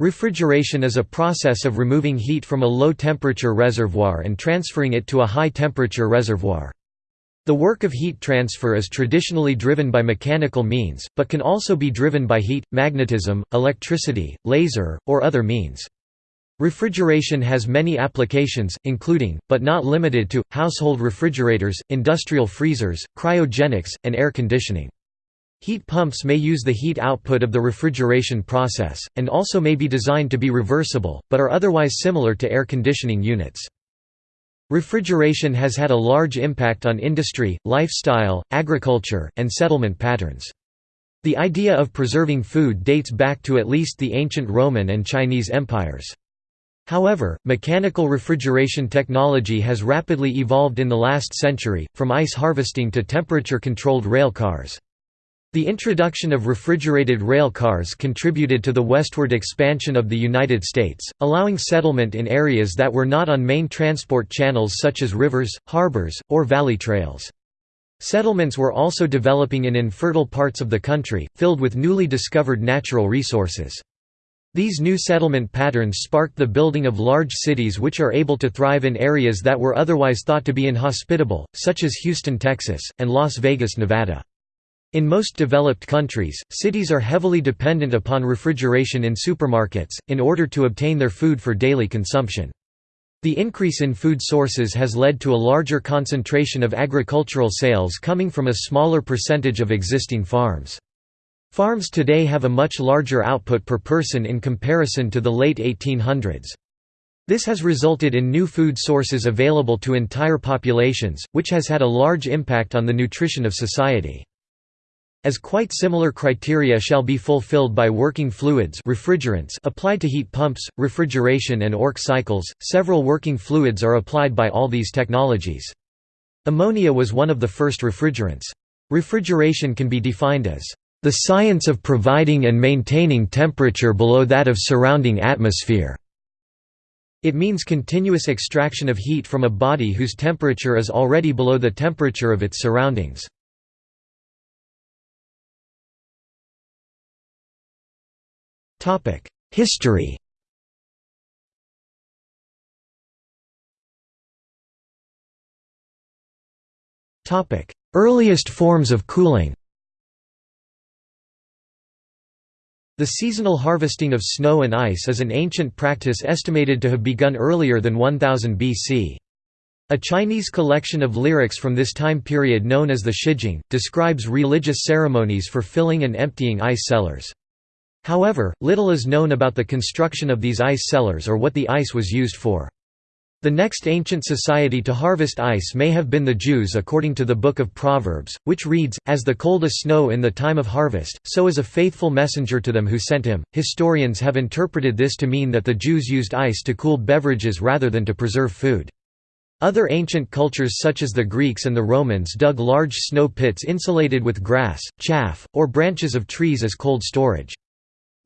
Refrigeration is a process of removing heat from a low-temperature reservoir and transferring it to a high-temperature reservoir. The work of heat transfer is traditionally driven by mechanical means, but can also be driven by heat, magnetism, electricity, laser, or other means. Refrigeration has many applications, including, but not limited to, household refrigerators, industrial freezers, cryogenics, and air conditioning. Heat pumps may use the heat output of the refrigeration process, and also may be designed to be reversible, but are otherwise similar to air conditioning units. Refrigeration has had a large impact on industry, lifestyle, agriculture, and settlement patterns. The idea of preserving food dates back to at least the ancient Roman and Chinese empires. However, mechanical refrigeration technology has rapidly evolved in the last century, from ice harvesting to temperature-controlled rail cars. The introduction of refrigerated rail cars contributed to the westward expansion of the United States, allowing settlement in areas that were not on main transport channels such as rivers, harbors, or valley trails. Settlements were also developing in infertile parts of the country, filled with newly discovered natural resources. These new settlement patterns sparked the building of large cities which are able to thrive in areas that were otherwise thought to be inhospitable, such as Houston, Texas, and Las Vegas, Nevada. In most developed countries, cities are heavily dependent upon refrigeration in supermarkets, in order to obtain their food for daily consumption. The increase in food sources has led to a larger concentration of agricultural sales coming from a smaller percentage of existing farms. Farms today have a much larger output per person in comparison to the late 1800s. This has resulted in new food sources available to entire populations, which has had a large impact on the nutrition of society. As quite similar criteria shall be fulfilled by working fluids refrigerants applied to heat pumps, refrigeration and ORC cycles, several working fluids are applied by all these technologies. Ammonia was one of the first refrigerants. Refrigeration can be defined as the science of providing and maintaining temperature below that of surrounding atmosphere. It means continuous extraction of heat from a body whose temperature is already below the temperature of its surroundings. History Earliest forms of cooling The seasonal harvesting of snow and ice is an ancient practice estimated to have begun earlier than 1000 BC. A Chinese collection of lyrics from this time period known as the Shijing, describes religious ceremonies for filling and emptying ice cellars. However, little is known about the construction of these ice cellars or what the ice was used for. The next ancient society to harvest ice may have been the Jews according to the Book of Proverbs, which reads, As the cold as snow in the time of harvest, so is a faithful messenger to them who sent him. Historians have interpreted this to mean that the Jews used ice to cool beverages rather than to preserve food. Other ancient cultures such as the Greeks and the Romans dug large snow pits insulated with grass, chaff, or branches of trees as cold storage.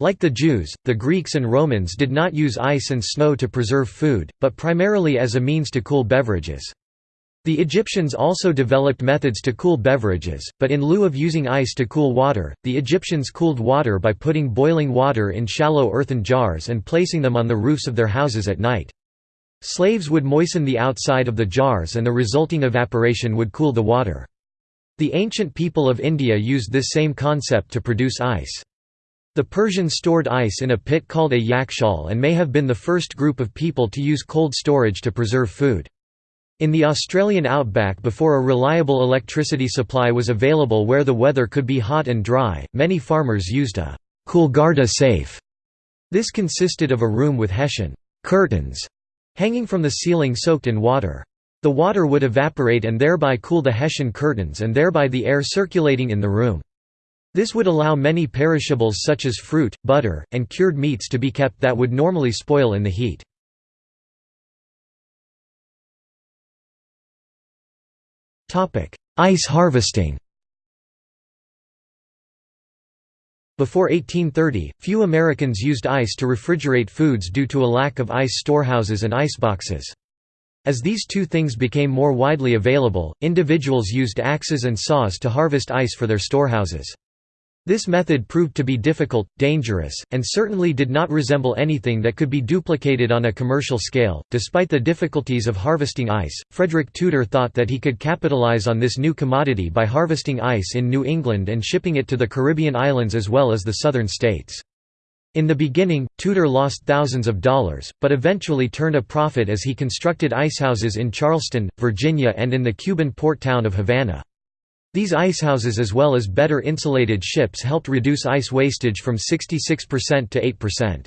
Like the Jews, the Greeks and Romans did not use ice and snow to preserve food, but primarily as a means to cool beverages. The Egyptians also developed methods to cool beverages, but in lieu of using ice to cool water, the Egyptians cooled water by putting boiling water in shallow earthen jars and placing them on the roofs of their houses at night. Slaves would moisten the outside of the jars and the resulting evaporation would cool the water. The ancient people of India used this same concept to produce ice. The Persians stored ice in a pit called a yakhchal and may have been the first group of people to use cold storage to preserve food. In the Australian outback before a reliable electricity supply was available where the weather could be hot and dry, many farmers used a Coolgardie safe. This consisted of a room with hessian curtains hanging from the ceiling soaked in water. The water would evaporate and thereby cool the hessian curtains and thereby the air circulating in the room. This would allow many perishables such as fruit, butter, and cured meats to be kept that would normally spoil in the heat. Ice harvesting Before 1830, few Americans used ice to refrigerate foods due to a lack of ice storehouses and iceboxes. As these two things became more widely available, individuals used axes and saws to harvest ice for their storehouses. This method proved to be difficult, dangerous, and certainly did not resemble anything that could be duplicated on a commercial scale. Despite the difficulties of harvesting ice, Frederick Tudor thought that he could capitalize on this new commodity by harvesting ice in New England and shipping it to the Caribbean islands as well as the southern states. In the beginning, Tudor lost thousands of dollars, but eventually turned a profit as he constructed icehouses in Charleston, Virginia and in the Cuban port town of Havana. These icehouses as well as better insulated ships helped reduce ice wastage from 66% to 8%.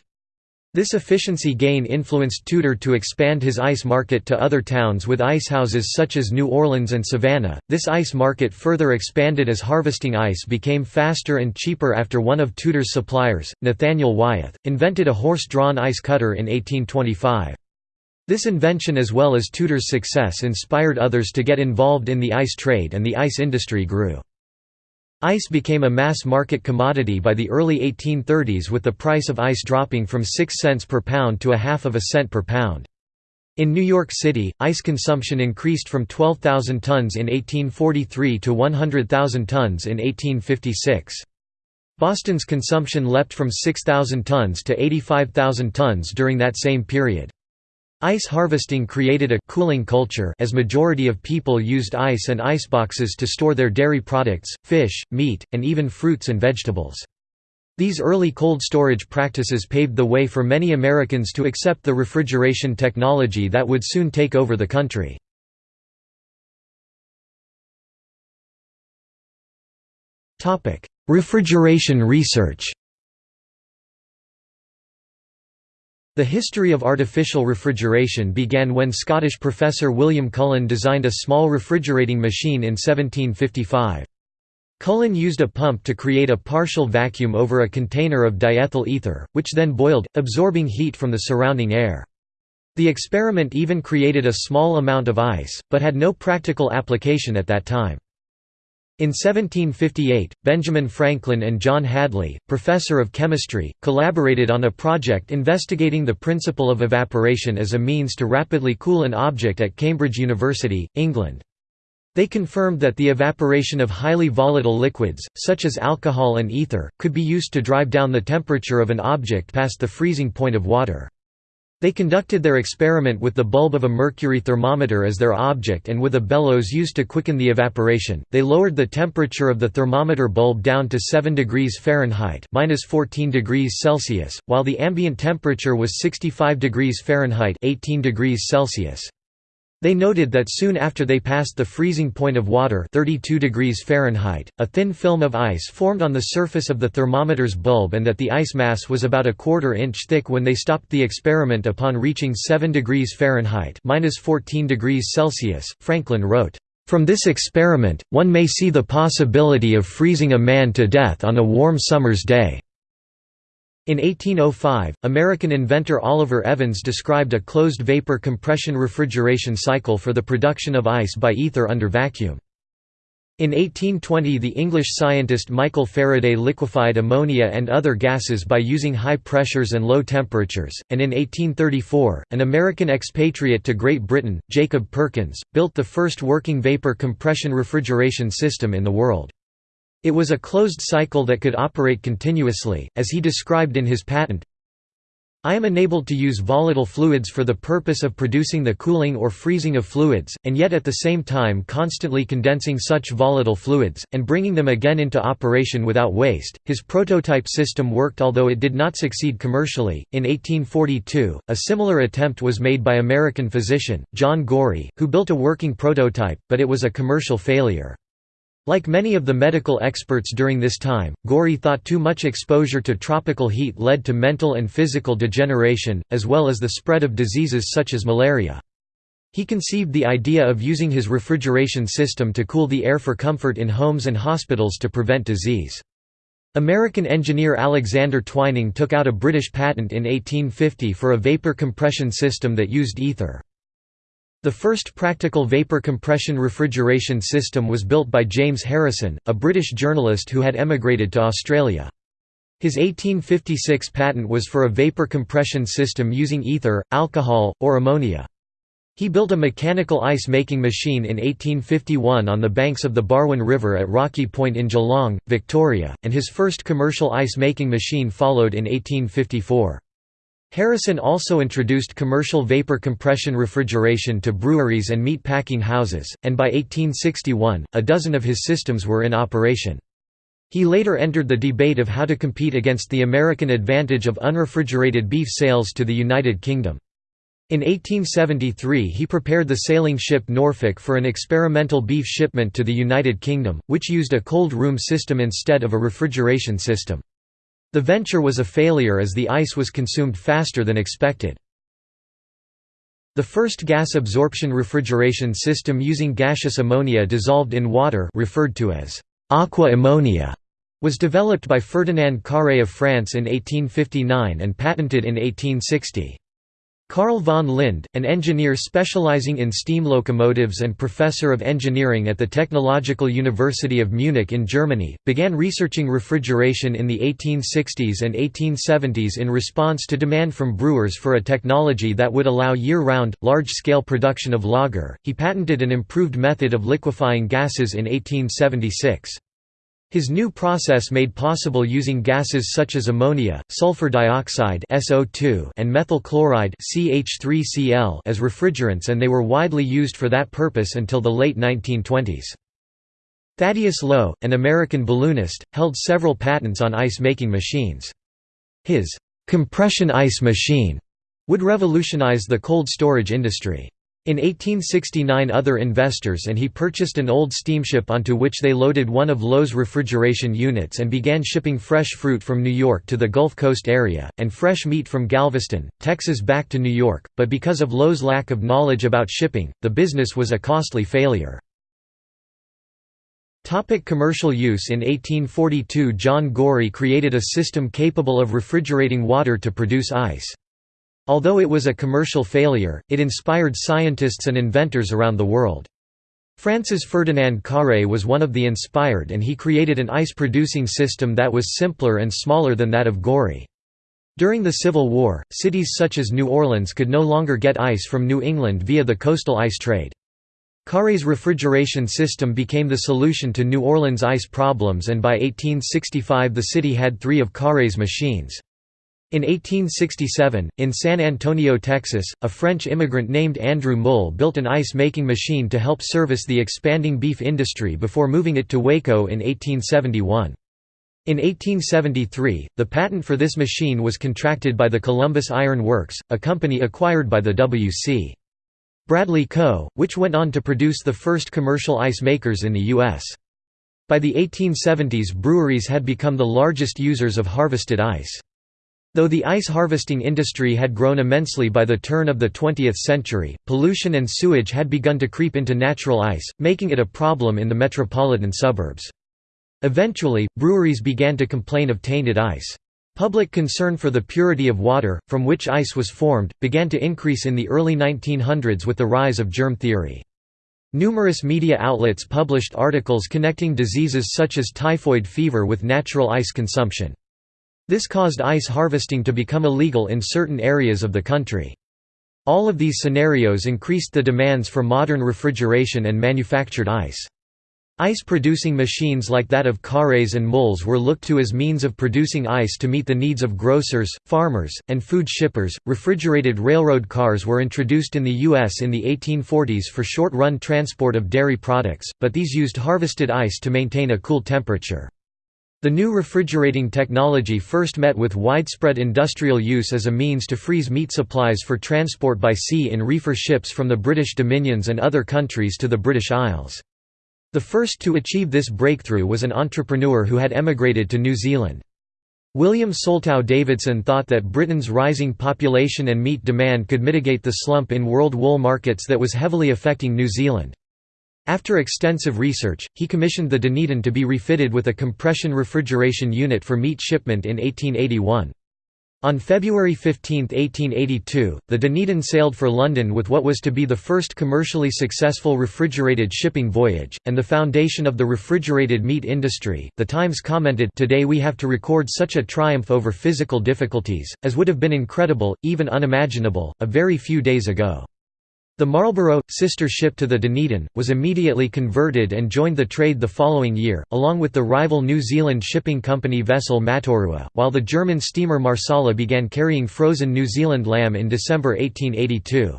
This efficiency gain influenced Tudor to expand his ice market to other towns with icehouses such as New Orleans and Savannah. This ice market further expanded as harvesting ice became faster and cheaper after one of Tudor's suppliers, Nathaniel Wyeth, invented a horse-drawn ice cutter in 1825. This invention as well as Tudor's success inspired others to get involved in the ice trade and the ice industry grew. Ice became a mass-market commodity by the early 1830s with the price of ice dropping from 6 cents per pound to a half of a cent per pound. In New York City, ice consumption increased from 12,000 tons in 1843 to 100,000 tons in 1856. Boston's consumption leapt from 6,000 tons to 85,000 tons during that same period. Ice harvesting created a cooling culture as majority of people used ice and iceboxes to store their dairy products, fish, meat, and even fruits and vegetables. These early cold storage practices paved the way for many Americans to accept the refrigeration technology that would soon take over the country. Refrigeration research The history of artificial refrigeration began when Scottish professor William Cullen designed a small refrigerating machine in 1755. Cullen used a pump to create a partial vacuum over a container of diethyl ether, which then boiled, absorbing heat from the surrounding air. The experiment even created a small amount of ice, but had no practical application at that time. In 1758, Benjamin Franklin and John Hadley, professor of chemistry, collaborated on a project investigating the principle of evaporation as a means to rapidly cool an object at Cambridge University, England. They confirmed that the evaporation of highly volatile liquids, such as alcohol and ether, could be used to drive down the temperature of an object past the freezing point of water. They conducted their experiment with the bulb of a mercury thermometer as their object and with a bellows used to quicken the evaporation. They lowered the temperature of the thermometer bulb down to 7 degrees Fahrenheit (-14 degrees Celsius), while the ambient temperature was 65 degrees Fahrenheit (18 degrees Celsius). They noted that soon after they passed the freezing point of water 32 degrees Fahrenheit, a thin film of ice formed on the surface of the thermometer's bulb and that the ice mass was about a quarter inch thick when they stopped the experiment upon reaching 7 degrees Fahrenheit 14 degrees Celsius, Franklin wrote, "...from this experiment, one may see the possibility of freezing a man to death on a warm summer's day." In 1805, American inventor Oliver Evans described a closed vapor compression refrigeration cycle for the production of ice by ether under vacuum. In 1820 the English scientist Michael Faraday liquefied ammonia and other gases by using high pressures and low temperatures, and in 1834, an American expatriate to Great Britain, Jacob Perkins, built the first working vapor compression refrigeration system in the world. It was a closed cycle that could operate continuously, as he described in his patent. I am enabled to use volatile fluids for the purpose of producing the cooling or freezing of fluids, and yet at the same time constantly condensing such volatile fluids, and bringing them again into operation without waste. His prototype system worked although it did not succeed commercially. In 1842, a similar attempt was made by American physician, John Gorrie, who built a working prototype, but it was a commercial failure. Like many of the medical experts during this time, Gorrie thought too much exposure to tropical heat led to mental and physical degeneration, as well as the spread of diseases such as malaria. He conceived the idea of using his refrigeration system to cool the air for comfort in homes and hospitals to prevent disease. American engineer Alexander Twining took out a British patent in 1850 for a vapor compression system that used ether. The first practical vapor compression refrigeration system was built by James Harrison, a British journalist who had emigrated to Australia. His 1856 patent was for a vapor compression system using ether, alcohol, or ammonia. He built a mechanical ice-making machine in 1851 on the banks of the Barwon River at Rocky Point in Geelong, Victoria, and his first commercial ice-making machine followed in 1854. Harrison also introduced commercial vapor compression refrigeration to breweries and meat packing houses, and by 1861, a dozen of his systems were in operation. He later entered the debate of how to compete against the American advantage of unrefrigerated beef sales to the United Kingdom. In 1873 he prepared the sailing ship Norfolk for an experimental beef shipment to the United Kingdom, which used a cold room system instead of a refrigeration system. The venture was a failure as the ice was consumed faster than expected. The first gas absorption refrigeration system using gaseous ammonia dissolved in water referred to as aqua ammonia was developed by Ferdinand Carré of France in 1859 and patented in 1860. Carl von Linde, an engineer specializing in steam locomotives and professor of engineering at the Technological University of Munich in Germany, began researching refrigeration in the 1860s and 1870s in response to demand from brewers for a technology that would allow year-round, large-scale production of lager. He patented an improved method of liquefying gases in 1876. His new process made possible using gases such as ammonia, sulfur dioxide SO2 and methyl chloride CH3Cl as refrigerants and they were widely used for that purpose until the late 1920s. Thaddeus Lowe, an American balloonist, held several patents on ice-making machines. His «compression ice machine» would revolutionize the cold storage industry. In 1869 other investors and he purchased an old steamship onto which they loaded one of Lowe's refrigeration units and began shipping fresh fruit from New York to the Gulf Coast area, and fresh meat from Galveston, Texas back to New York, but because of Lowe's lack of knowledge about shipping, the business was a costly failure. Topic commercial use In 1842 John Gorrie created a system capable of refrigerating water to produce ice. Although it was a commercial failure, it inspired scientists and inventors around the world. Francis Ferdinand Carré was one of the inspired and he created an ice-producing system that was simpler and smaller than that of Gorrie. During the Civil War, cities such as New Orleans could no longer get ice from New England via the coastal ice trade. Carré's refrigeration system became the solution to New Orleans ice problems and by 1865 the city had three of Carré's machines. In 1867, in San Antonio, Texas, a French immigrant named Andrew Muhl built an ice-making machine to help service the expanding beef industry before moving it to Waco in 1871. In 1873, the patent for this machine was contracted by the Columbus Iron Works, a company acquired by the W.C. Bradley Co., which went on to produce the first commercial ice makers in the U.S. By the 1870s breweries had become the largest users of harvested ice. Though the ice harvesting industry had grown immensely by the turn of the 20th century, pollution and sewage had begun to creep into natural ice, making it a problem in the metropolitan suburbs. Eventually, breweries began to complain of tainted ice. Public concern for the purity of water, from which ice was formed, began to increase in the early 1900s with the rise of germ theory. Numerous media outlets published articles connecting diseases such as typhoid fever with natural ice consumption. This caused ice harvesting to become illegal in certain areas of the country. All of these scenarios increased the demands for modern refrigeration and manufactured ice. Ice-producing machines like that of Carré's and Muhl's were looked to as means of producing ice to meet the needs of grocers, farmers, and food shippers. Refrigerated railroad cars were introduced in the U.S. in the 1840s for short-run transport of dairy products, but these used harvested ice to maintain a cool temperature. The new refrigerating technology first met with widespread industrial use as a means to freeze meat supplies for transport by sea in reefer ships from the British Dominions and other countries to the British Isles. The first to achieve this breakthrough was an entrepreneur who had emigrated to New Zealand. William Soltau Davidson thought that Britain's rising population and meat demand could mitigate the slump in world wool markets that was heavily affecting New Zealand. After extensive research, he commissioned the Dunedin to be refitted with a compression refrigeration unit for meat shipment in 1881. On February 15, 1882, the Dunedin sailed for London with what was to be the first commercially successful refrigerated shipping voyage, and the foundation of the refrigerated meat industry. The Times commented, Today we have to record such a triumph over physical difficulties, as would have been incredible, even unimaginable, a very few days ago. The Marlborough, sister ship to the Dunedin, was immediately converted and joined the trade the following year, along with the rival New Zealand shipping company vessel Mataura, while the German steamer Marsala began carrying frozen New Zealand lamb in December 1882.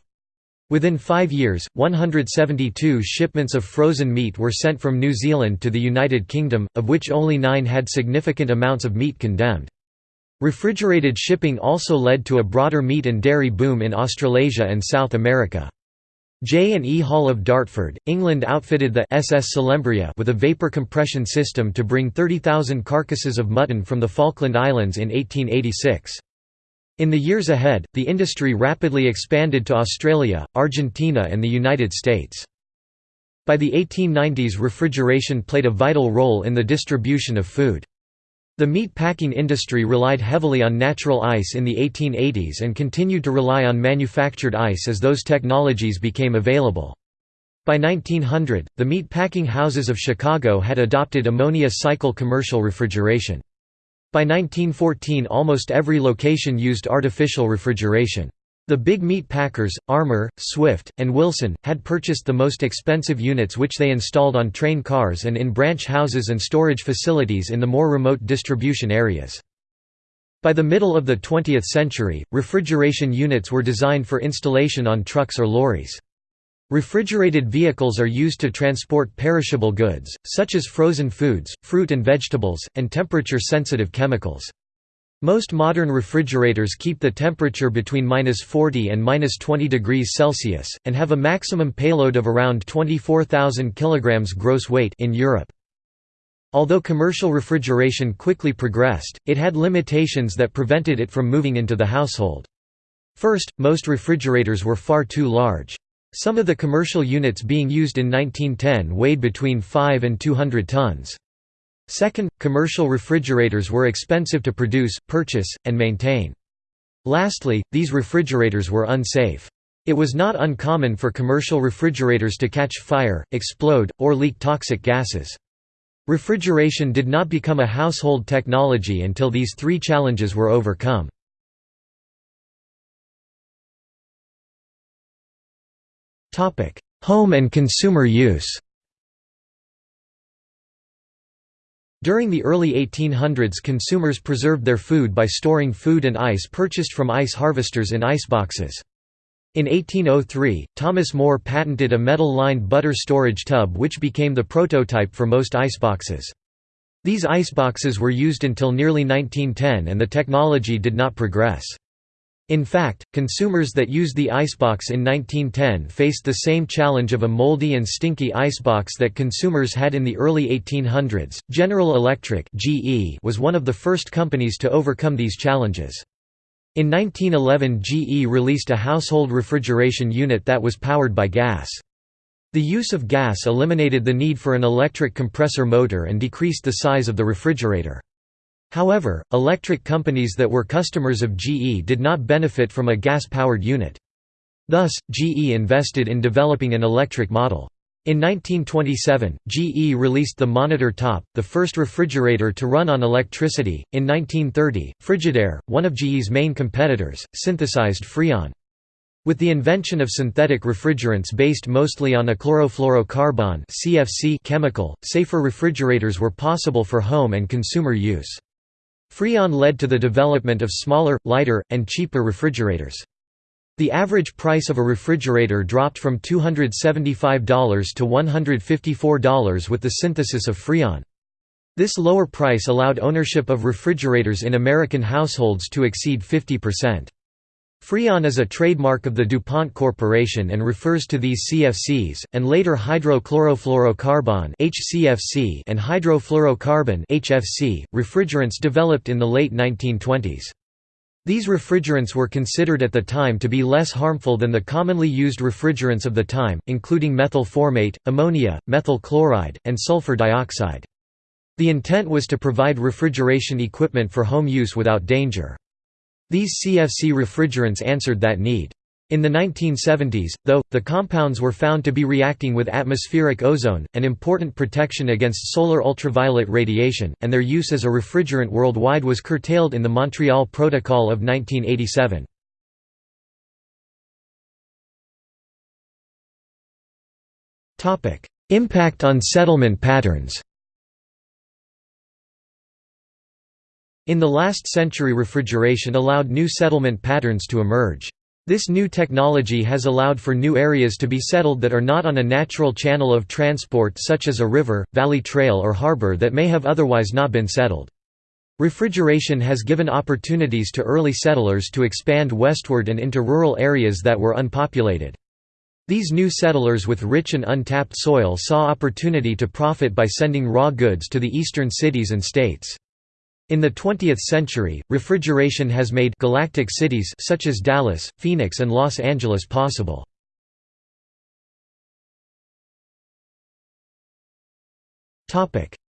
Within five years, 172 shipments of frozen meat were sent from New Zealand to the United Kingdom, of which only nine had significant amounts of meat condemned. Refrigerated shipping also led to a broader meat and dairy boom in Australasia and South America. J and E Hall of Dartford, England outfitted the SS Selymbria with a vapor compression system to bring 30,000 carcasses of mutton from the Falkland Islands in 1886. In the years ahead, the industry rapidly expanded to Australia, Argentina and the United States. By the 1890s refrigeration played a vital role in the distribution of food. The meat packing industry relied heavily on natural ice in the 1880s and continued to rely on manufactured ice as those technologies became available. By 1900, the meat packing houses of Chicago had adopted ammonia cycle commercial refrigeration. By 1914 almost every location used artificial refrigeration. The big meat packers, Armour, Swift, and Wilson, had purchased the most expensive units which they installed on train cars and in branch houses and storage facilities in the more remote distribution areas. By the middle of the 20th century, refrigeration units were designed for installation on trucks or lorries. Refrigerated vehicles are used to transport perishable goods, such as frozen foods, fruit and vegetables, and temperature-sensitive chemicals. Most modern refrigerators keep the temperature between -40 and -20 degrees Celsius, and have a maximum payload of around 24,000 kg gross weight in Europe. Although commercial refrigeration quickly progressed, it had limitations that prevented it from moving into the household. First, most refrigerators were far too large. Some of the commercial units being used in 1910 weighed between 5 and 200 tons. Second, commercial refrigerators were expensive to produce, purchase, and maintain. Lastly, these refrigerators were unsafe. It was not uncommon for commercial refrigerators to catch fire, explode, or leak toxic gases. Refrigeration did not become a household technology until these three challenges were overcome. Home and consumer use During the early 1800s consumers preserved their food by storing food and ice purchased from ice harvesters in iceboxes. In 1803, Thomas Moore patented a metal-lined butter storage tub which became the prototype for most iceboxes. These iceboxes were used until nearly 1910 and the technology did not progress. In fact, consumers that used the icebox in 1910 faced the same challenge of a moldy and stinky icebox that consumers had in the early 1800s. General Electric (GE) was one of the first companies to overcome these challenges. In 1911 GE released a household refrigeration unit that was powered by gas. The use of gas eliminated the need for an electric compressor motor and decreased the size of the refrigerator. However, electric companies that were customers of GE did not benefit from a gas-powered unit. Thus, GE invested in developing an electric model. In 1927, GE released the Monitor Top, the first refrigerator to run on electricity. In 1930, Frigidaire, one of GE's main competitors, synthesized Freon. With the invention of synthetic refrigerants based mostly on a chlorofluorocarbon (CFC) chemical, safer refrigerators were possible for home and consumer use. Freon led to the development of smaller, lighter, and cheaper refrigerators. The average price of a refrigerator dropped from $275 to $154 with the synthesis of Freon. This lower price allowed ownership of refrigerators in American households to exceed 50%. Freon is a trademark of the DuPont Corporation and refers to these CFCs, and later hydrochlorofluorocarbon and hydrofluorocarbon (HFC) refrigerants developed in the late 1920s. These refrigerants were considered at the time to be less harmful than the commonly used refrigerants of the time, including methyl formate, ammonia, methyl chloride, and sulfur dioxide. The intent was to provide refrigeration equipment for home use without danger. These CFC refrigerants answered that need. In the 1970s, though, the compounds were found to be reacting with atmospheric ozone, an important protection against solar ultraviolet radiation, and their use as a refrigerant worldwide was curtailed in the Montreal Protocol of 1987. Impact on settlement patterns In the last century refrigeration allowed new settlement patterns to emerge. This new technology has allowed for new areas to be settled that are not on a natural channel of transport such as a river, valley trail or harbor that may have otherwise not been settled. Refrigeration has given opportunities to early settlers to expand westward and into rural areas that were unpopulated. These new settlers with rich and untapped soil saw opportunity to profit by sending raw goods to the eastern cities and states. In the 20th century, refrigeration has made galactic cities such as Dallas, Phoenix and Los Angeles possible.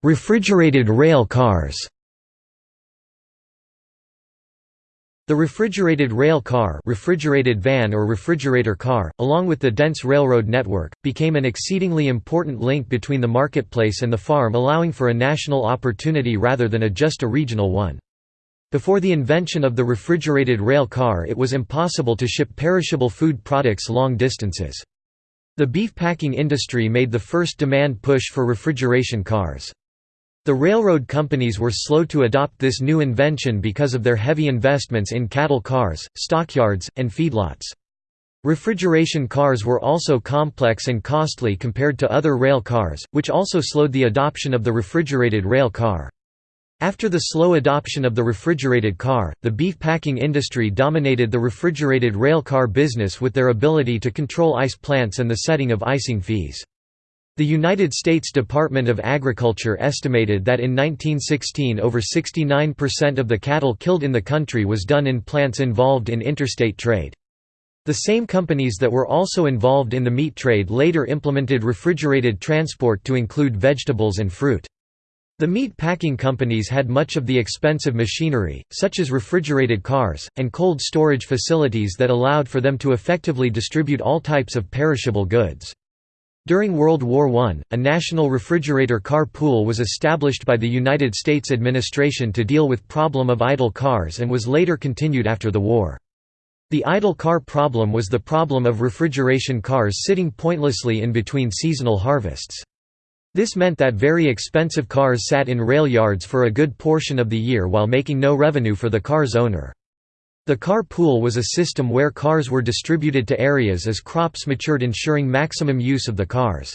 Refrigerated rail cars The refrigerated rail car refrigerated van or refrigerator car, along with the dense railroad network, became an exceedingly important link between the marketplace and the farm allowing for a national opportunity rather than a just a regional one. Before the invention of the refrigerated rail car it was impossible to ship perishable food products long distances. The beef packing industry made the first demand push for refrigeration cars. The railroad companies were slow to adopt this new invention because of their heavy investments in cattle cars, stockyards, and feedlots. Refrigeration cars were also complex and costly compared to other rail cars, which also slowed the adoption of the refrigerated rail car. After the slow adoption of the refrigerated car, the beef packing industry dominated the refrigerated rail car business with their ability to control ice plants and the setting of icing fees. The United States Department of Agriculture estimated that in 1916 over 69% of the cattle killed in the country was done in plants involved in interstate trade. The same companies that were also involved in the meat trade later implemented refrigerated transport to include vegetables and fruit. The meat packing companies had much of the expensive machinery, such as refrigerated cars, and cold storage facilities that allowed for them to effectively distribute all types of perishable goods. During World War I, a national refrigerator car pool was established by the United States administration to deal with problem of idle cars and was later continued after the war. The idle car problem was the problem of refrigeration cars sitting pointlessly in between seasonal harvests. This meant that very expensive cars sat in rail yards for a good portion of the year while making no revenue for the car's owner. The car pool was a system where cars were distributed to areas as crops matured ensuring maximum use of the cars.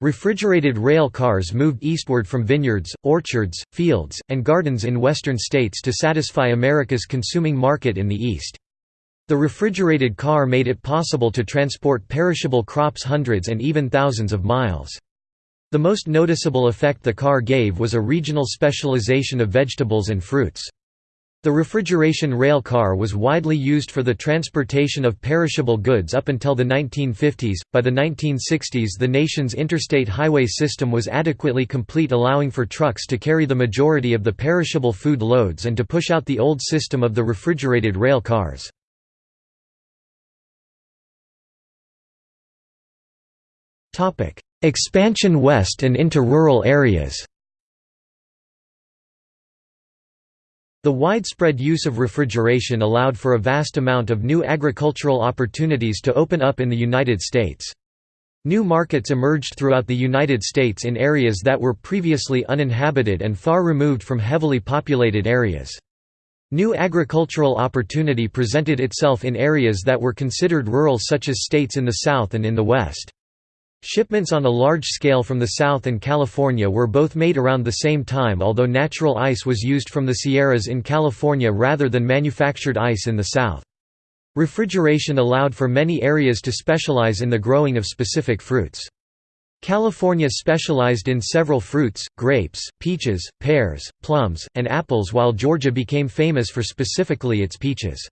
Refrigerated rail cars moved eastward from vineyards, orchards, fields, and gardens in western states to satisfy America's consuming market in the east. The refrigerated car made it possible to transport perishable crops hundreds and even thousands of miles. The most noticeable effect the car gave was a regional specialization of vegetables and fruits. The refrigeration rail car was widely used for the transportation of perishable goods up until the 1950s. By the 1960s, the nation's interstate highway system was adequately complete, allowing for trucks to carry the majority of the perishable food loads and to push out the old system of the refrigerated rail cars. Expansion west and into rural areas The widespread use of refrigeration allowed for a vast amount of new agricultural opportunities to open up in the United States. New markets emerged throughout the United States in areas that were previously uninhabited and far removed from heavily populated areas. New agricultural opportunity presented itself in areas that were considered rural such as states in the South and in the West. Shipments on a large scale from the South and California were both made around the same time although natural ice was used from the Sierras in California rather than manufactured ice in the South. Refrigeration allowed for many areas to specialize in the growing of specific fruits. California specialized in several fruits, grapes, peaches, pears, plums, and apples while Georgia became famous for specifically its peaches.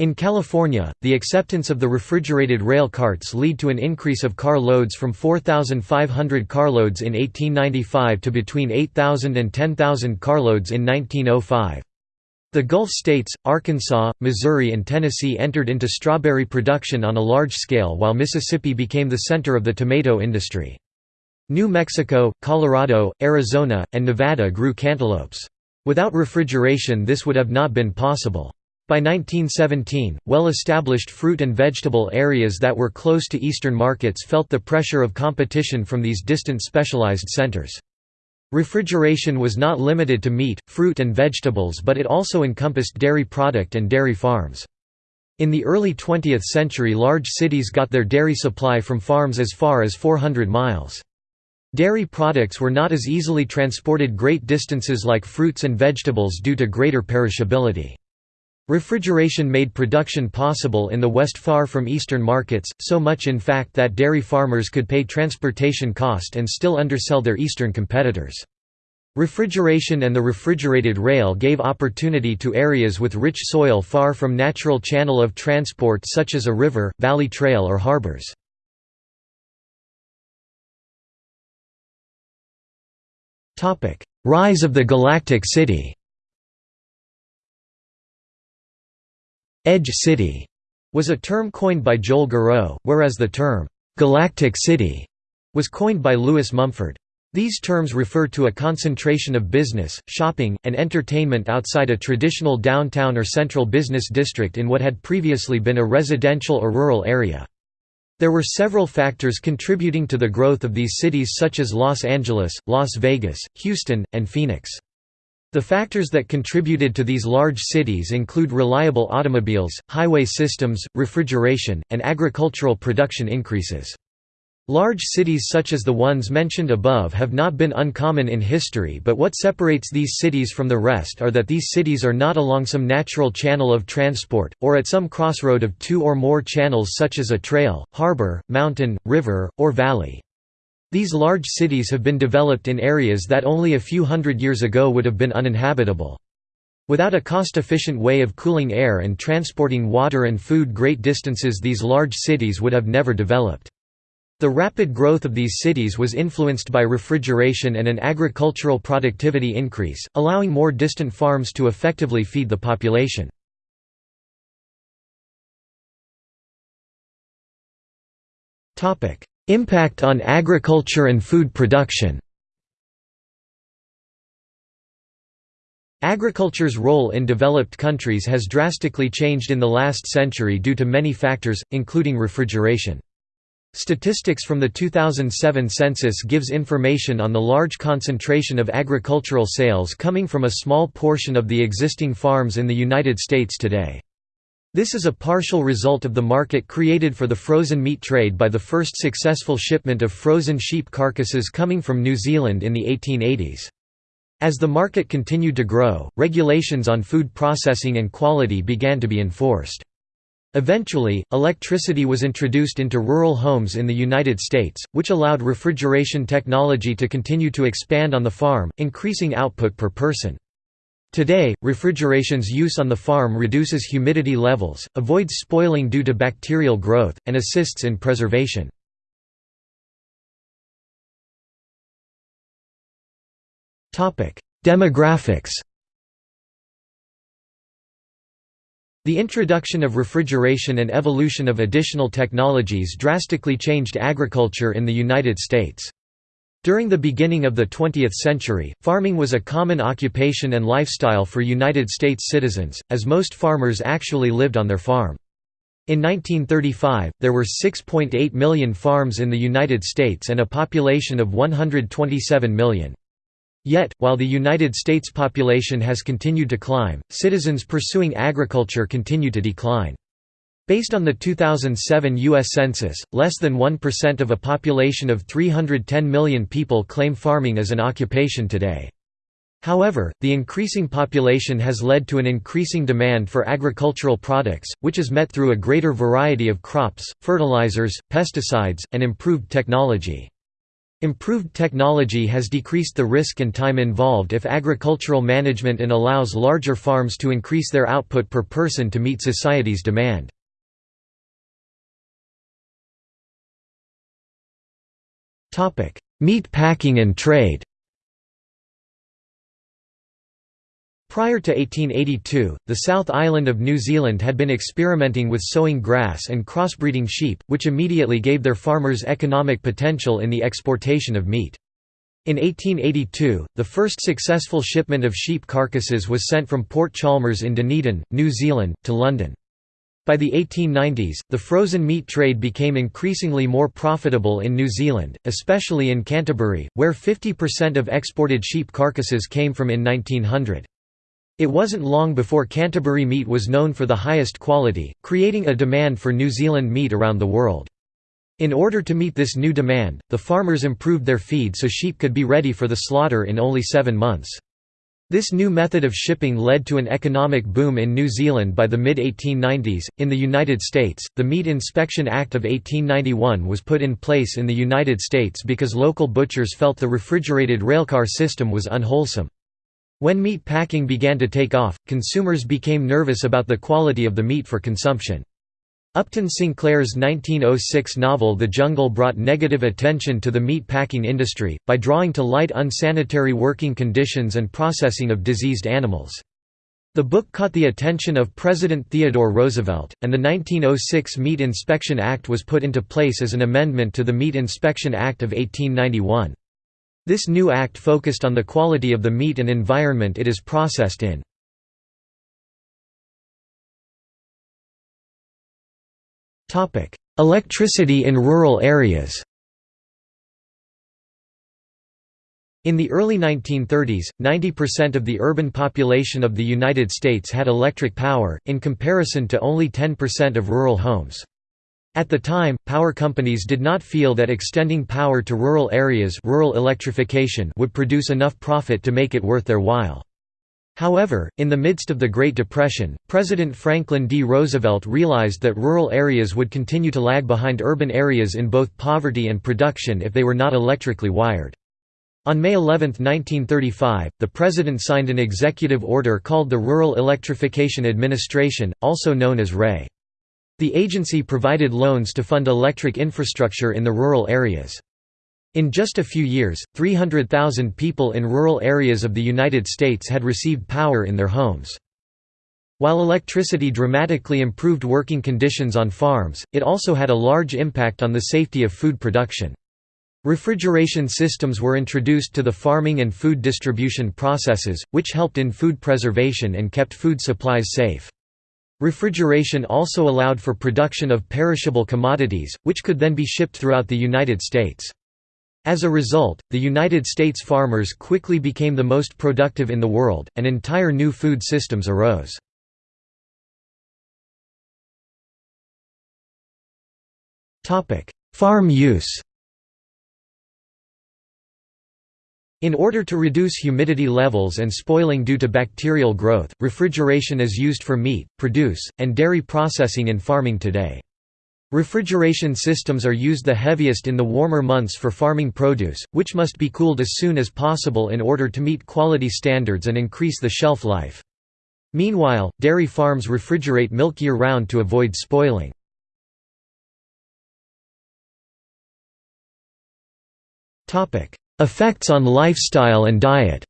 In California, the acceptance of the refrigerated rail carts lead to an increase of car loads from 4,500 carloads in 1895 to between 8,000 and 10,000 carloads in 1905. The Gulf states, Arkansas, Missouri and Tennessee entered into strawberry production on a large scale while Mississippi became the center of the tomato industry. New Mexico, Colorado, Arizona, and Nevada grew cantaloupes. Without refrigeration this would have not been possible. By 1917, well-established fruit and vegetable areas that were close to eastern markets felt the pressure of competition from these distant specialized centers. Refrigeration was not limited to meat, fruit and vegetables but it also encompassed dairy product and dairy farms. In the early 20th century large cities got their dairy supply from farms as far as 400 miles. Dairy products were not as easily transported great distances like fruits and vegetables due to greater perishability. Refrigeration made production possible in the West far from eastern markets, so much in fact that dairy farmers could pay transportation cost and still undersell their eastern competitors. Refrigeration and the refrigerated rail gave opportunity to areas with rich soil far from natural channel of transport such as a river, valley trail or harbors. Rise of the Galactic City Edge City was a term coined by Joel Garreau, whereas the term Galactic City was coined by Lewis Mumford. These terms refer to a concentration of business, shopping, and entertainment outside a traditional downtown or central business district in what had previously been a residential or rural area. There were several factors contributing to the growth of these cities such as Los Angeles, Las Vegas, Houston, and Phoenix. The factors that contributed to these large cities include reliable automobiles, highway systems, refrigeration, and agricultural production increases. Large cities such as the ones mentioned above have not been uncommon in history but what separates these cities from the rest are that these cities are not along some natural channel of transport, or at some crossroad of two or more channels such as a trail, harbor, mountain, river, or valley. These large cities have been developed in areas that only a few hundred years ago would have been uninhabitable. Without a cost-efficient way of cooling air and transporting water and food great distances these large cities would have never developed. The rapid growth of these cities was influenced by refrigeration and an agricultural productivity increase, allowing more distant farms to effectively feed the population. Impact on agriculture and food production Agriculture's role in developed countries has drastically changed in the last century due to many factors, including refrigeration. Statistics from the 2007 census gives information on the large concentration of agricultural sales coming from a small portion of the existing farms in the United States today. This is a partial result of the market created for the frozen meat trade by the first successful shipment of frozen sheep carcasses coming from New Zealand in the 1880s. As the market continued to grow, regulations on food processing and quality began to be enforced. Eventually, electricity was introduced into rural homes in the United States, which allowed refrigeration technology to continue to expand on the farm, increasing output per person. Today, refrigeration's use on the farm reduces humidity levels, avoids spoiling due to bacterial growth, and assists in preservation. Demographics The introduction of refrigeration and evolution of additional technologies drastically changed agriculture in the United States. During the beginning of the 20th century, farming was a common occupation and lifestyle for United States citizens, as most farmers actually lived on their farm. In 1935, there were 6.8 million farms in the United States and a population of 127 million. Yet, while the United States population has continued to climb, citizens pursuing agriculture continue to decline. Based on the 2007 U.S. Census, less than 1% of a population of 310 million people claim farming as an occupation today. However, the increasing population has led to an increasing demand for agricultural products, which is met through a greater variety of crops, fertilizers, pesticides, and improved technology. Improved technology has decreased the risk and time involved if agricultural management and allows larger farms to increase their output per person to meet society's demand. Meat packing and trade Prior to 1882, the South Island of New Zealand had been experimenting with sowing grass and crossbreeding sheep, which immediately gave their farmers economic potential in the exportation of meat. In 1882, the first successful shipment of sheep carcasses was sent from Port Chalmers in Dunedin, New Zealand, to London. By the 1890s, the frozen meat trade became increasingly more profitable in New Zealand, especially in Canterbury, where 50% of exported sheep carcasses came from in 1900. It wasn't long before Canterbury meat was known for the highest quality, creating a demand for New Zealand meat around the world. In order to meet this new demand, the farmers improved their feed so sheep could be ready for the slaughter in only seven months. This new method of shipping led to an economic boom in New Zealand by the mid 1890s. In the United States, the Meat Inspection Act of 1891 was put in place in the United States because local butchers felt the refrigerated railcar system was unwholesome. When meat packing began to take off, consumers became nervous about the quality of the meat for consumption. Upton Sinclair's 1906 novel The Jungle brought negative attention to the meat packing industry, by drawing to light unsanitary working conditions and processing of diseased animals. The book caught the attention of President Theodore Roosevelt, and the 1906 Meat Inspection Act was put into place as an amendment to the Meat Inspection Act of 1891. This new act focused on the quality of the meat and environment it is processed in. Topic: Electricity in rural areas. In the early 1930s, 90% of the urban population of the United States had electric power, in comparison to only 10% of rural homes. At the time, power companies did not feel that extending power to rural areas rural electrification would produce enough profit to make it worth their while. However, in the midst of the Great Depression, President Franklin D. Roosevelt realized that rural areas would continue to lag behind urban areas in both poverty and production if they were not electrically wired. On May 11, 1935, the President signed an executive order called the Rural Electrification Administration, also known as REA. The agency provided loans to fund electric infrastructure in the rural areas. In just a few years, 300,000 people in rural areas of the United States had received power in their homes. While electricity dramatically improved working conditions on farms, it also had a large impact on the safety of food production. Refrigeration systems were introduced to the farming and food distribution processes, which helped in food preservation and kept food supplies safe. Refrigeration also allowed for production of perishable commodities, which could then be shipped throughout the United States. As a result, the United States farmers quickly became the most productive in the world, and entire new food systems arose. Farm use In order to reduce humidity levels and spoiling due to bacterial growth, refrigeration is used for meat, produce, and dairy processing in farming today. Refrigeration systems are used the heaviest in the warmer months for farming produce, which must be cooled as soon as possible in order to meet quality standards and increase the shelf life. Meanwhile, dairy farms refrigerate milk year-round to avoid spoiling. Effects on lifestyle and diet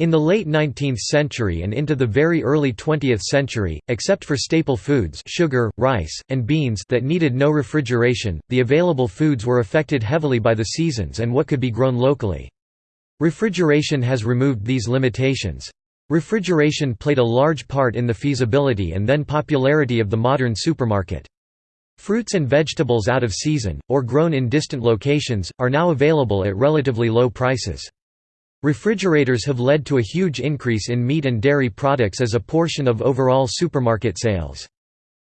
In the late 19th century and into the very early 20th century, except for staple foods sugar, rice, and beans that needed no refrigeration, the available foods were affected heavily by the seasons and what could be grown locally. Refrigeration has removed these limitations. Refrigeration played a large part in the feasibility and then popularity of the modern supermarket. Fruits and vegetables out of season, or grown in distant locations, are now available at relatively low prices. Refrigerators have led to a huge increase in meat and dairy products as a portion of overall supermarket sales.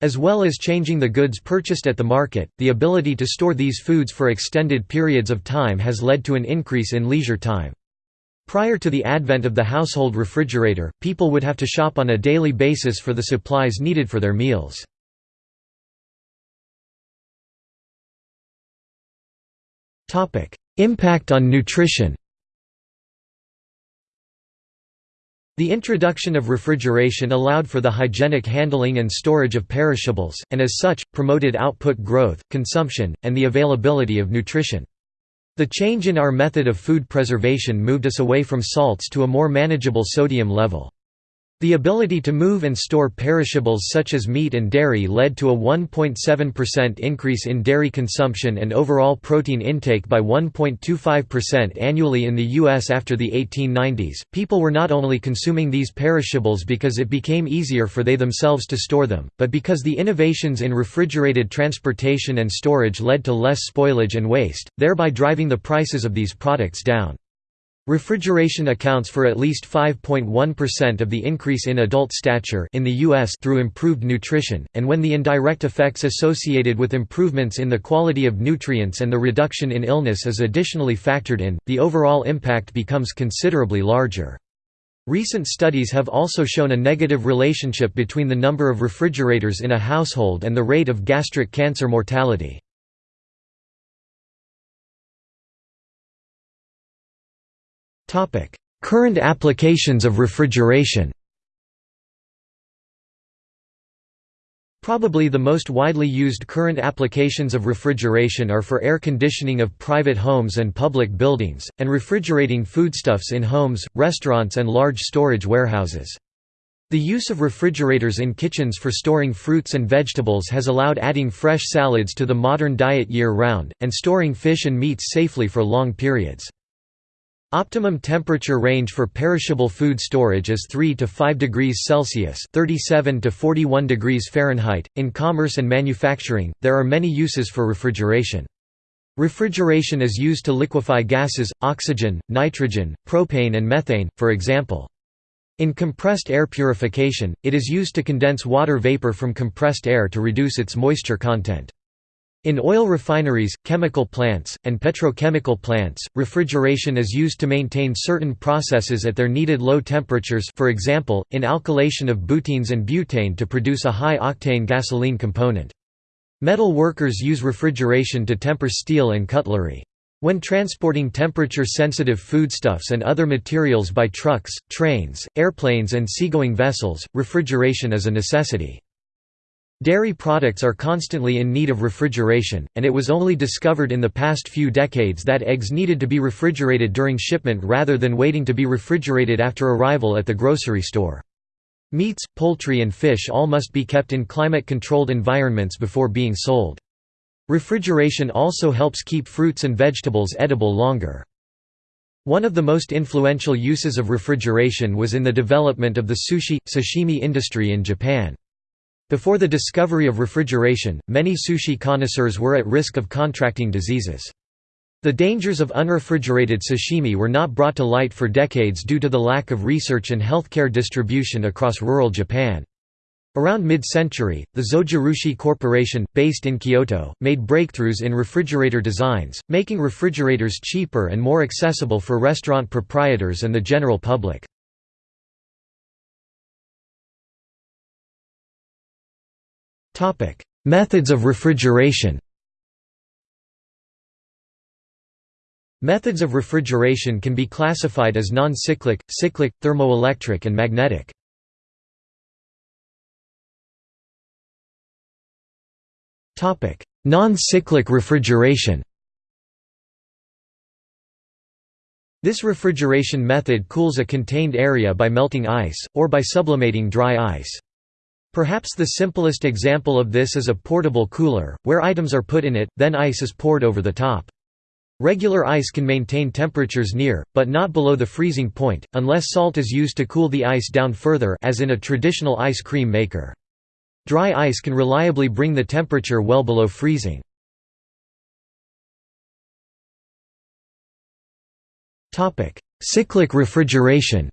As well as changing the goods purchased at the market, the ability to store these foods for extended periods of time has led to an increase in leisure time. Prior to the advent of the household refrigerator, people would have to shop on a daily basis for the supplies needed for their meals. Impact on nutrition The introduction of refrigeration allowed for the hygienic handling and storage of perishables, and as such, promoted output growth, consumption, and the availability of nutrition. The change in our method of food preservation moved us away from salts to a more manageable sodium level. The ability to move and store perishables such as meat and dairy led to a 1.7% increase in dairy consumption and overall protein intake by 1.25% annually in the U.S. after the 1890s. People were not only consuming these perishables because it became easier for they themselves to store them, but because the innovations in refrigerated transportation and storage led to less spoilage and waste, thereby driving the prices of these products down. Refrigeration accounts for at least 5.1% of the increase in adult stature in the US through improved nutrition, and when the indirect effects associated with improvements in the quality of nutrients and the reduction in illness is additionally factored in, the overall impact becomes considerably larger. Recent studies have also shown a negative relationship between the number of refrigerators in a household and the rate of gastric cancer mortality. Current applications of refrigeration Probably the most widely used current applications of refrigeration are for air conditioning of private homes and public buildings, and refrigerating foodstuffs in homes, restaurants and large storage warehouses. The use of refrigerators in kitchens for storing fruits and vegetables has allowed adding fresh salads to the modern diet year-round, and storing fish and meats safely for long periods. Optimum temperature range for perishable food storage is 3 to 5 degrees Celsius (37 to 41 degrees Fahrenheit). In commerce and manufacturing, there are many uses for refrigeration. Refrigeration is used to liquefy gases, oxygen, nitrogen, propane and methane, for example. In compressed air purification, it is used to condense water vapor from compressed air to reduce its moisture content. In oil refineries, chemical plants, and petrochemical plants, refrigeration is used to maintain certain processes at their needed low temperatures for example, in alkylation of butenes and butane to produce a high-octane gasoline component. Metal workers use refrigeration to temper steel and cutlery. When transporting temperature-sensitive foodstuffs and other materials by trucks, trains, airplanes and seagoing vessels, refrigeration is a necessity. Dairy products are constantly in need of refrigeration, and it was only discovered in the past few decades that eggs needed to be refrigerated during shipment rather than waiting to be refrigerated after arrival at the grocery store. Meats, poultry and fish all must be kept in climate-controlled environments before being sold. Refrigeration also helps keep fruits and vegetables edible longer. One of the most influential uses of refrigeration was in the development of the sushi, sashimi industry in Japan. Before the discovery of refrigeration, many sushi connoisseurs were at risk of contracting diseases. The dangers of unrefrigerated sashimi were not brought to light for decades due to the lack of research and healthcare distribution across rural Japan. Around mid-century, the Zojirushi Corporation, based in Kyoto, made breakthroughs in refrigerator designs, making refrigerators cheaper and more accessible for restaurant proprietors and the general public. Topic: Methods of refrigeration. Methods of refrigeration can be classified as non-cyclic, cyclic, thermoelectric and magnetic. Topic: Non-cyclic refrigeration. This refrigeration method cools a contained area by melting ice, or by sublimating dry ice. Perhaps the simplest example of this is a portable cooler, where items are put in it, then ice is poured over the top. Regular ice can maintain temperatures near, but not below the freezing point, unless salt is used to cool the ice down further as in a traditional ice cream maker. Dry ice can reliably bring the temperature well below freezing. Cyclic refrigeration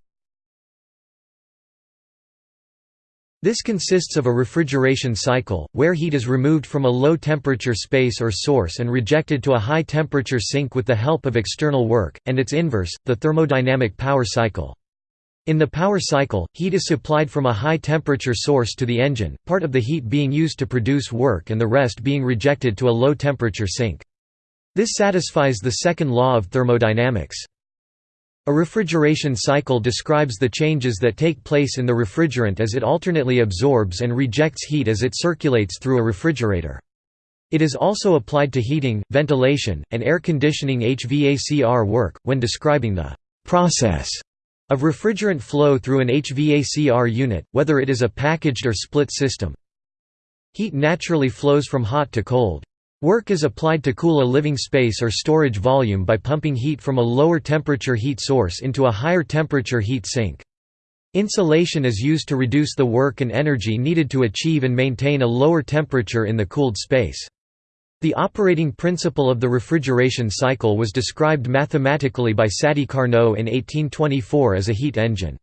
This consists of a refrigeration cycle, where heat is removed from a low-temperature space or source and rejected to a high-temperature sink with the help of external work, and its inverse, the thermodynamic power cycle. In the power cycle, heat is supplied from a high-temperature source to the engine, part of the heat being used to produce work and the rest being rejected to a low-temperature sink. This satisfies the second law of thermodynamics. A refrigeration cycle describes the changes that take place in the refrigerant as it alternately absorbs and rejects heat as it circulates through a refrigerator. It is also applied to heating, ventilation, and air conditioning HVACR work, when describing the «process» of refrigerant flow through an HVACR unit, whether it is a packaged or split system. Heat naturally flows from hot to cold. Work is applied to cool a living space or storage volume by pumping heat from a lower temperature heat source into a higher temperature heat sink. Insulation is used to reduce the work and energy needed to achieve and maintain a lower temperature in the cooled space. The operating principle of the refrigeration cycle was described mathematically by Sadi Carnot in 1824 as a heat engine.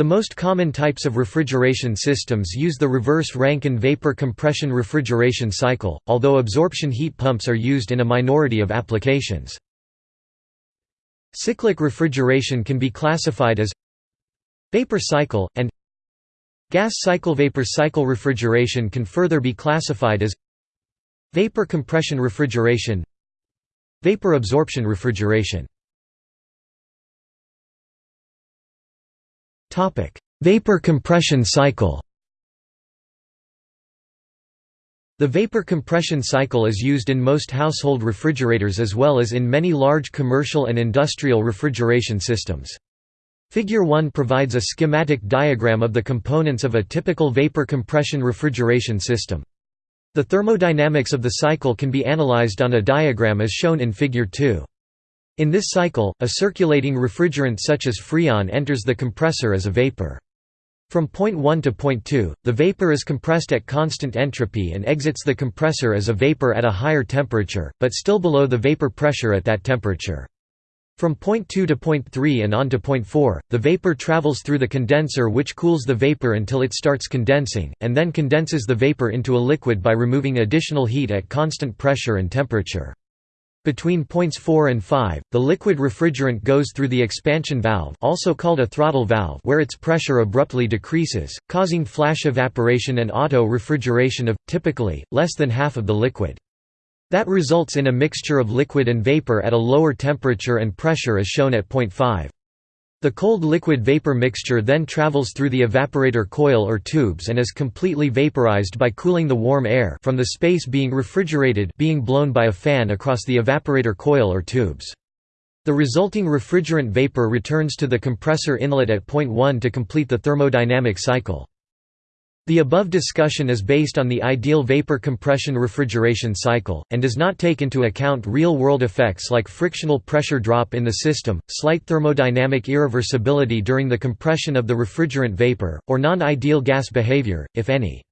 The most common types of refrigeration systems use the reverse Rankine vapor compression refrigeration cycle, although absorption heat pumps are used in a minority of applications. Cyclic refrigeration can be classified as vapor cycle, and gas cycle vapor cycle refrigeration can further be classified as vapor compression refrigeration vapor absorption refrigeration Vapor compression cycle. The vapor compression cycle is used in most household refrigerators as well as in many large commercial and industrial refrigeration systems. Figure 1 provides a schematic diagram of the components of a typical vapor compression refrigeration system. The thermodynamics of the cycle can be analyzed on a diagram as shown in Figure 2. In this cycle, a circulating refrigerant such as freon enters the compressor as a vapor. From point 1 to point 2, the vapor is compressed at constant entropy and exits the compressor as a vapor at a higher temperature, but still below the vapor pressure at that temperature. From point 2 to point 3 and on to point 4, the vapor travels through the condenser which cools the vapor until it starts condensing, and then condenses the vapor into a liquid by removing additional heat at constant pressure and temperature. Between points 4 and 5, the liquid refrigerant goes through the expansion valve also called a throttle valve where its pressure abruptly decreases, causing flash evaporation and auto-refrigeration of, typically, less than half of the liquid. That results in a mixture of liquid and vapor at a lower temperature and pressure as shown at point 5. The cold liquid vapor mixture then travels through the evaporator coil or tubes and is completely vaporized by cooling the warm air from the space being refrigerated being blown by a fan across the evaporator coil or tubes. The resulting refrigerant vapor returns to the compressor inlet at point 1 to complete the thermodynamic cycle. The above discussion is based on the ideal vapor compression refrigeration cycle, and does not take into account real-world effects like frictional pressure drop in the system, slight thermodynamic irreversibility during the compression of the refrigerant vapor, or non-ideal gas behavior, if any.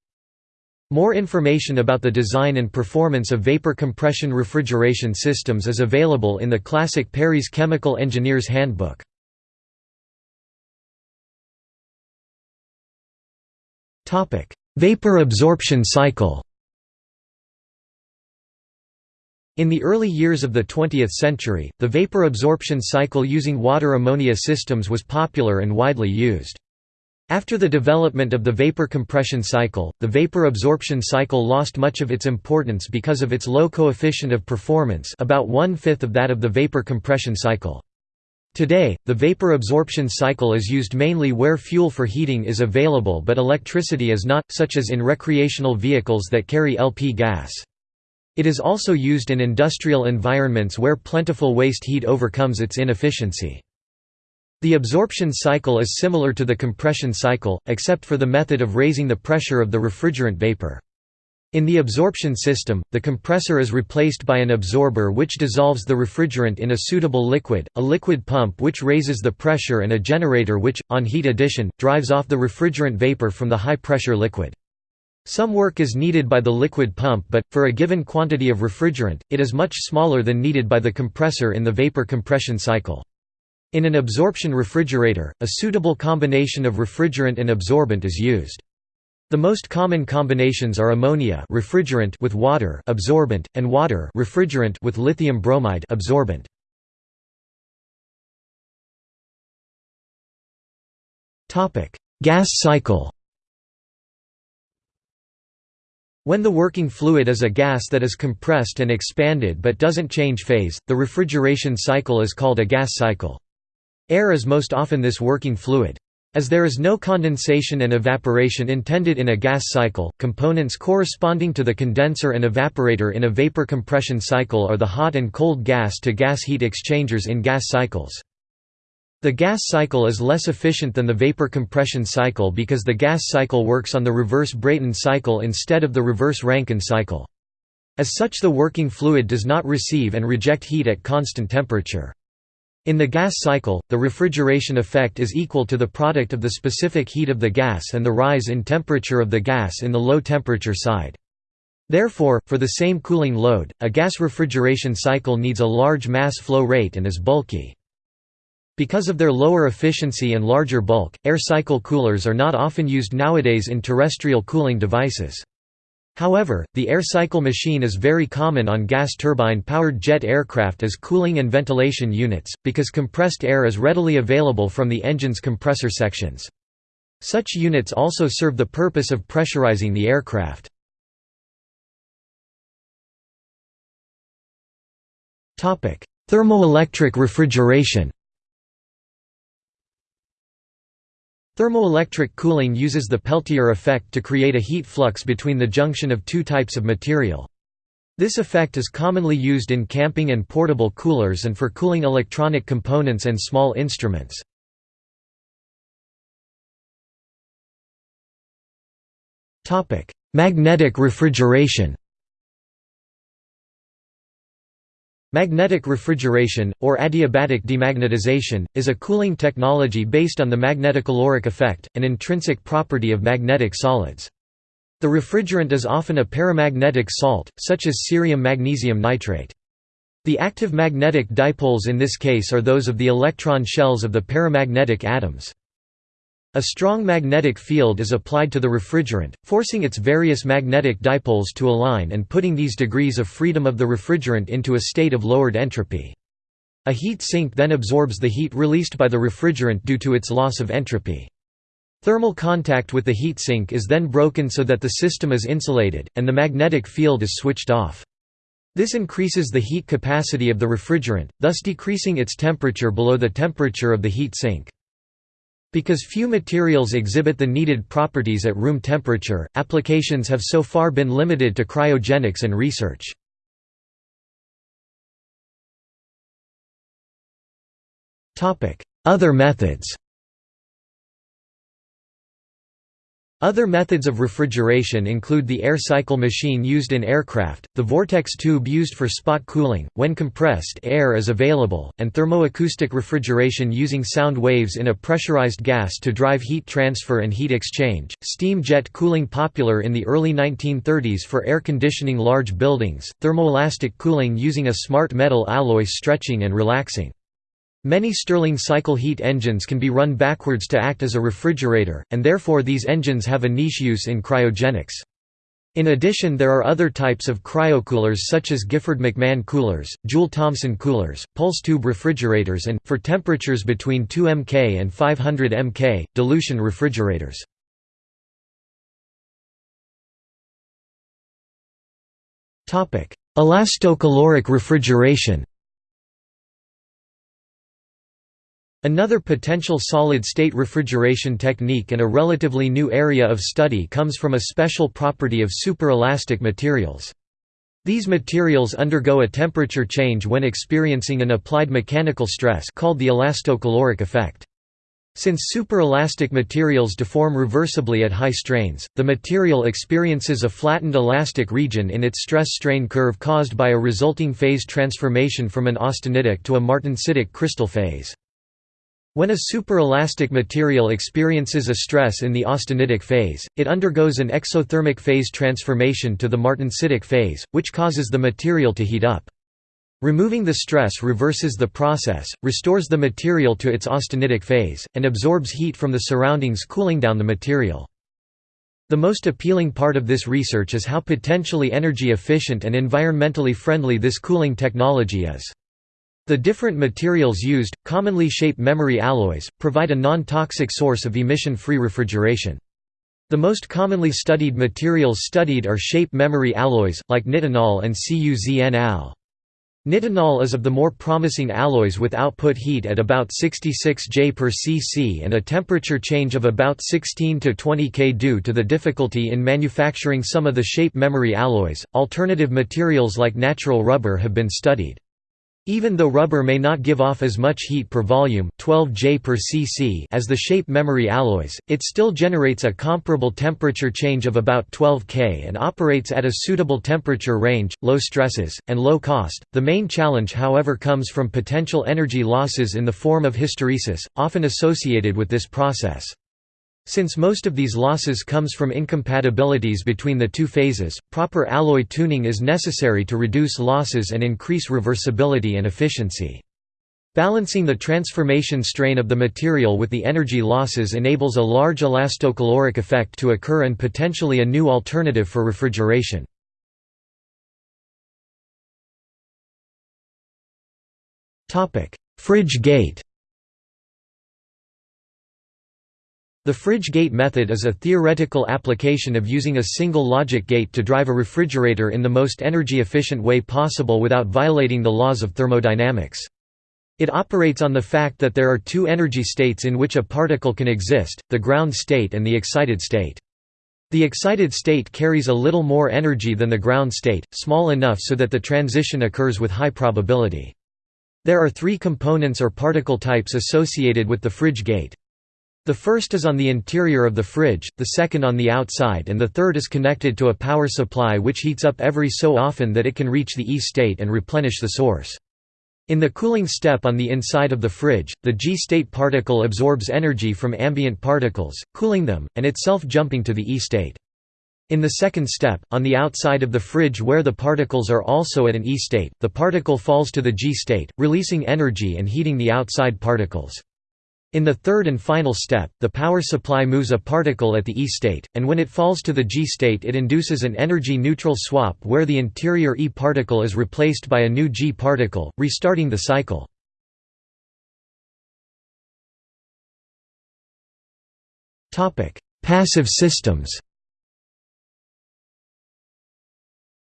More information about the design and performance of vapor compression refrigeration systems is available in the classic Perry's Chemical Engineer's Handbook. Vapor absorption cycle In the early years of the 20th century, the vapor absorption cycle using water-ammonia systems was popular and widely used. After the development of the vapor compression cycle, the vapor absorption cycle lost much of its importance because of its low coefficient of performance about one-fifth of that of the vapor compression cycle. Today, the vapor absorption cycle is used mainly where fuel for heating is available but electricity is not, such as in recreational vehicles that carry LP gas. It is also used in industrial environments where plentiful waste heat overcomes its inefficiency. The absorption cycle is similar to the compression cycle, except for the method of raising the pressure of the refrigerant vapor. In the absorption system, the compressor is replaced by an absorber which dissolves the refrigerant in a suitable liquid, a liquid pump which raises the pressure and a generator which, on heat addition, drives off the refrigerant vapor from the high-pressure liquid. Some work is needed by the liquid pump but, for a given quantity of refrigerant, it is much smaller than needed by the compressor in the vapor compression cycle. In an absorption refrigerator, a suitable combination of refrigerant and absorbent is used. The most common combinations are ammonia refrigerant with water absorbent, and water refrigerant with lithium bromide absorbent. Gas cycle When the working fluid is a gas that is compressed and expanded but doesn't change phase, the refrigeration cycle is called a gas cycle. Air is most often this working fluid. As there is no condensation and evaporation intended in a gas cycle, components corresponding to the condenser and evaporator in a vapor compression cycle are the hot and cold gas to gas heat exchangers in gas cycles. The gas cycle is less efficient than the vapor compression cycle because the gas cycle works on the reverse Brayton cycle instead of the reverse Rankine cycle. As such the working fluid does not receive and reject heat at constant temperature. In the gas cycle, the refrigeration effect is equal to the product of the specific heat of the gas and the rise in temperature of the gas in the low temperature side. Therefore, for the same cooling load, a gas refrigeration cycle needs a large mass flow rate and is bulky. Because of their lower efficiency and larger bulk, air cycle coolers are not often used nowadays in terrestrial cooling devices. However, the air cycle machine is very common on gas turbine-powered jet aircraft as cooling and ventilation units, because compressed air is readily available from the engine's compressor sections. Such units also serve the purpose of pressurizing the aircraft. Thermoelectric refrigeration Thermoelectric cooling uses the Peltier effect to create a heat flux between the junction of two types of material. This effect is commonly used in camping and portable coolers and for cooling electronic components and small instruments. Magnetic refrigeration Magnetic refrigeration, or adiabatic demagnetization, is a cooling technology based on the magnetocaloric effect, an intrinsic property of magnetic solids. The refrigerant is often a paramagnetic salt, such as cerium magnesium nitrate. The active magnetic dipoles in this case are those of the electron shells of the paramagnetic atoms. A strong magnetic field is applied to the refrigerant, forcing its various magnetic dipoles to align and putting these degrees of freedom of the refrigerant into a state of lowered entropy. A heat sink then absorbs the heat released by the refrigerant due to its loss of entropy. Thermal contact with the heat sink is then broken so that the system is insulated, and the magnetic field is switched off. This increases the heat capacity of the refrigerant, thus decreasing its temperature below the temperature of the heat sink. Because few materials exhibit the needed properties at room temperature, applications have so far been limited to cryogenics and research. Other methods Other methods of refrigeration include the air cycle machine used in aircraft, the vortex tube used for spot cooling, when compressed air is available, and thermoacoustic refrigeration using sound waves in a pressurized gas to drive heat transfer and heat exchange. Steam jet cooling popular in the early 1930s for air conditioning large buildings, thermoelastic cooling using a smart metal alloy stretching and relaxing. Many Stirling cycle heat engines can be run backwards to act as a refrigerator, and therefore these engines have a niche use in cryogenics. In addition there are other types of cryocoolers such as Gifford McMahon coolers, Joule-Thomson coolers, pulse tube refrigerators and, for temperatures between 2 mK and 500 mK, dilution refrigerators. Elastocaloric refrigeration Another potential solid-state refrigeration technique and a relatively new area of study comes from a special property of superelastic materials. These materials undergo a temperature change when experiencing an applied mechanical stress called the elastocaloric effect. Since superelastic materials deform reversibly at high strains, the material experiences a flattened elastic region in its stress-strain curve caused by a resulting phase transformation from an austenitic to a martensitic crystal phase. When a superelastic material experiences a stress in the austenitic phase, it undergoes an exothermic phase transformation to the martensitic phase, which causes the material to heat up. Removing the stress reverses the process, restores the material to its austenitic phase, and absorbs heat from the surroundings cooling down the material. The most appealing part of this research is how potentially energy efficient and environmentally friendly this cooling technology is. The different materials used, commonly shape memory alloys, provide a non-toxic source of emission-free refrigeration. The most commonly studied materials studied are shape memory alloys, like nitinol and CuZn-Al. Nitinol is of the more promising alloys with output heat at about 66 J per cc and a temperature change of about 16 to 20 K due to the difficulty in manufacturing some of the shape memory alloys. Alternative materials like natural rubber have been studied. Even though rubber may not give off as much heat per volume 12 J per cc as the shape memory alloys, it still generates a comparable temperature change of about 12 K and operates at a suitable temperature range, low stresses, and low cost. The main challenge however comes from potential energy losses in the form of hysteresis, often associated with this process. Since most of these losses comes from incompatibilities between the two phases, proper alloy tuning is necessary to reduce losses and increase reversibility and efficiency. Balancing the transformation strain of the material with the energy losses enables a large elastocaloric effect to occur and potentially a new alternative for refrigeration. Fridge gate The fridge gate method is a theoretical application of using a single logic gate to drive a refrigerator in the most energy-efficient way possible without violating the laws of thermodynamics. It operates on the fact that there are two energy states in which a particle can exist, the ground state and the excited state. The excited state carries a little more energy than the ground state, small enough so that the transition occurs with high probability. There are three components or particle types associated with the fridge gate. The first is on the interior of the fridge, the second on the outside and the third is connected to a power supply which heats up every so often that it can reach the E state and replenish the source. In the cooling step on the inside of the fridge, the G-state particle absorbs energy from ambient particles, cooling them, and itself jumping to the E state. In the second step, on the outside of the fridge where the particles are also at an E state, the particle falls to the G state, releasing energy and heating the outside particles. In the third and final step, the power supply moves a particle at the E state, and when it falls to the G state it induces an energy-neutral swap where the interior E particle is replaced by a new G particle, restarting the cycle. Passive systems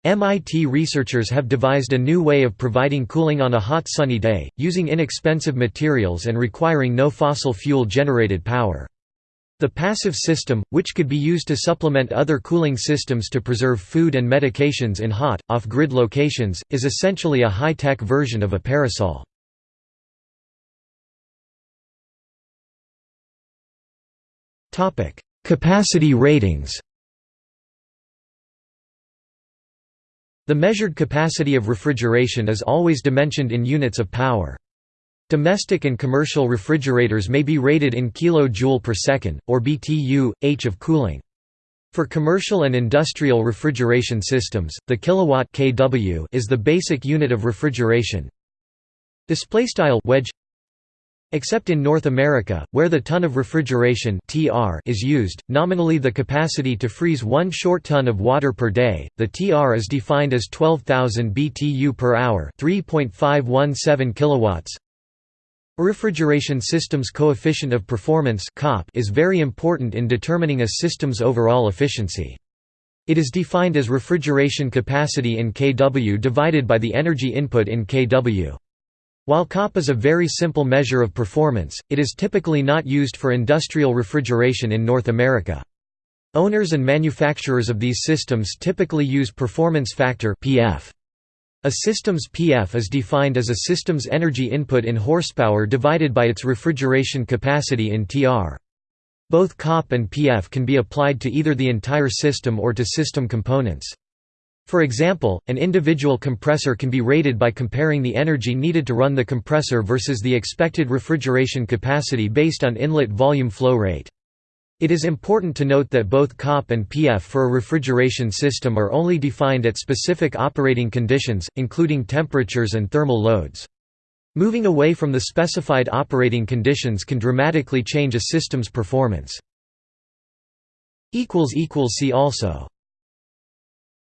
MIT researchers have devised a new way of providing cooling on a hot sunny day, using inexpensive materials and requiring no fossil fuel-generated power. The passive system, which could be used to supplement other cooling systems to preserve food and medications in hot, off-grid locations, is essentially a high-tech version of a parasol. Capacity ratings The measured capacity of refrigeration is always dimensioned in units of power. Domestic and commercial refrigerators may be rated in kJ per second, or BTU, h of cooling. For commercial and industrial refrigeration systems, the kilowatt kW is the basic unit of refrigeration. Display style wedge Except in North America, where the ton of refrigeration (TR) is used, nominally the capacity to freeze 1 short ton of water per day. The TR is defined as 12,000 BTU per hour, 3.517 kilowatts. Refrigeration system's coefficient of performance (COP) is very important in determining a system's overall efficiency. It is defined as refrigeration capacity in kW divided by the energy input in kW. While COP is a very simple measure of performance, it is typically not used for industrial refrigeration in North America. Owners and manufacturers of these systems typically use performance factor (PF). A system's PF is defined as a system's energy input in horsepower divided by its refrigeration capacity in TR. Both COP and PF can be applied to either the entire system or to system components. For example, an individual compressor can be rated by comparing the energy needed to run the compressor versus the expected refrigeration capacity based on inlet volume flow rate. It is important to note that both COP and PF for a refrigeration system are only defined at specific operating conditions, including temperatures and thermal loads. Moving away from the specified operating conditions can dramatically change a system's performance. See also